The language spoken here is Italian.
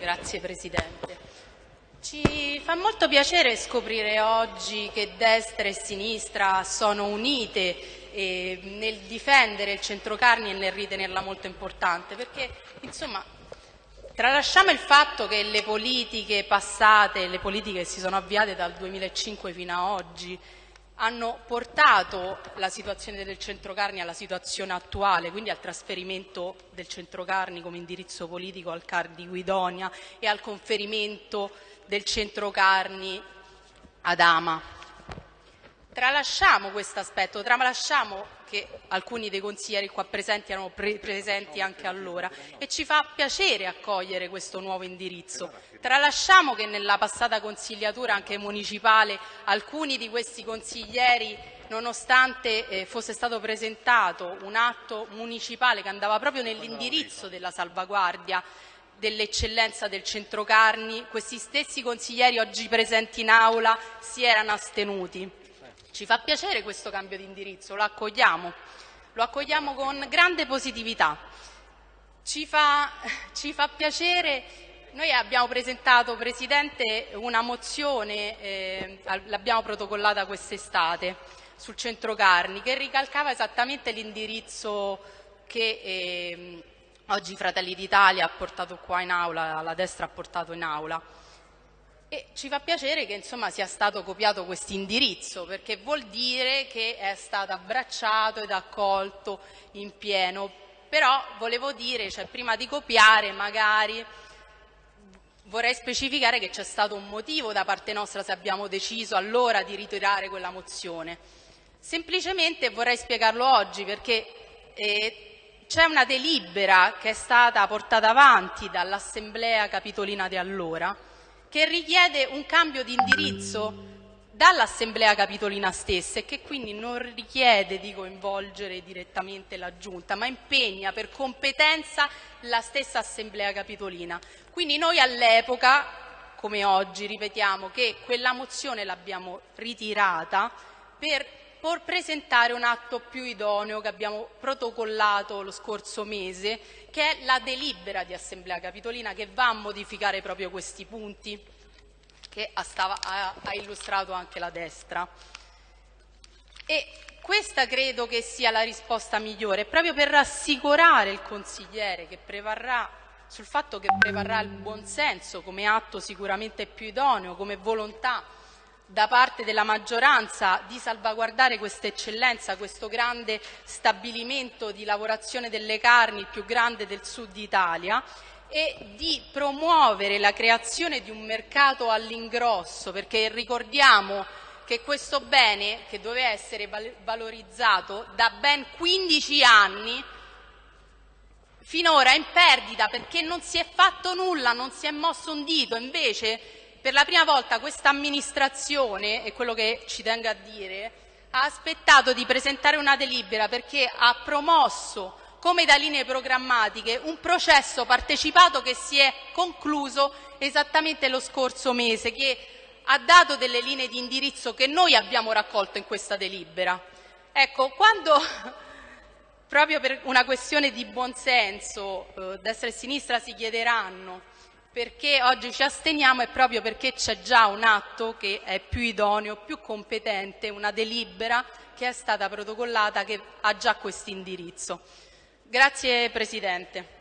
Grazie Presidente. Ci fa molto piacere scoprire oggi che destra e sinistra sono unite nel difendere il centrocarni e nel ritenerla molto importante, perché insomma tralasciamo il fatto che le politiche passate, le politiche che si sono avviate dal 2005 fino ad oggi, hanno portato la situazione del centrocarni alla situazione attuale, quindi al trasferimento del centrocarni come indirizzo politico al CAR di Guidonia e al conferimento del centrocarni ad Ama. Tralasciamo questo aspetto, tralasciamo che alcuni dei consiglieri qua presenti erano pre presenti anche allora e ci fa piacere accogliere questo nuovo indirizzo. Tralasciamo che nella passata consigliatura anche municipale alcuni di questi consiglieri nonostante eh, fosse stato presentato un atto municipale che andava proprio nell'indirizzo della salvaguardia dell'eccellenza del centrocarni, questi stessi consiglieri oggi presenti in aula si erano astenuti. Ci fa piacere questo cambio di indirizzo, lo accogliamo, lo accogliamo con grande positività. Ci fa, ci fa piacere, noi abbiamo presentato, Presidente, una mozione, eh, l'abbiamo protocollata quest'estate, sul centro Carni, che ricalcava esattamente l'indirizzo che eh, oggi Fratelli d'Italia ha portato qua in aula, la destra ha portato in aula. E ci fa piacere che insomma, sia stato copiato questo indirizzo, perché vuol dire che è stato abbracciato ed accolto in pieno. Però volevo dire, cioè, prima di copiare magari vorrei specificare che c'è stato un motivo da parte nostra se abbiamo deciso allora di ritirare quella mozione. Semplicemente vorrei spiegarlo oggi perché eh, c'è una delibera che è stata portata avanti dall'Assemblea Capitolina di allora che richiede un cambio di indirizzo dall'Assemblea Capitolina stessa e che quindi non richiede di coinvolgere direttamente la Giunta, ma impegna per competenza la stessa Assemblea Capitolina. Quindi noi all'epoca, come oggi, ripetiamo che quella mozione l'abbiamo ritirata per per presentare un atto più idoneo che abbiamo protocollato lo scorso mese, che è la delibera di Assemblea Capitolina che va a modificare proprio questi punti che ha, illustrato anche la destra. E questa credo che sia la risposta migliore, proprio per rassicurare il consigliere che prevarrà sul fatto che prevarrà il buonsenso come atto sicuramente più idoneo, come volontà da parte della maggioranza di salvaguardare questa eccellenza, questo grande stabilimento di lavorazione delle carni, il più grande del sud Italia, e di promuovere la creazione di un mercato all'ingrosso, perché ricordiamo che questo bene, che doveva essere valorizzato da ben 15 anni, finora è in perdita perché non si è fatto nulla, non si è mosso un dito, invece per la prima volta questa amministrazione, e quello che ci tengo a dire, ha aspettato di presentare una delibera perché ha promosso come da linee programmatiche un processo partecipato che si è concluso esattamente lo scorso mese, che ha dato delle linee di indirizzo che noi abbiamo raccolto in questa delibera. Ecco, quando proprio per una questione di buonsenso eh, destra e sinistra si chiederanno perché oggi ci asteniamo è proprio perché c'è già un atto che è più idoneo, più competente, una delibera che è stata protocollata che ha già questo indirizzo. Grazie Presidente.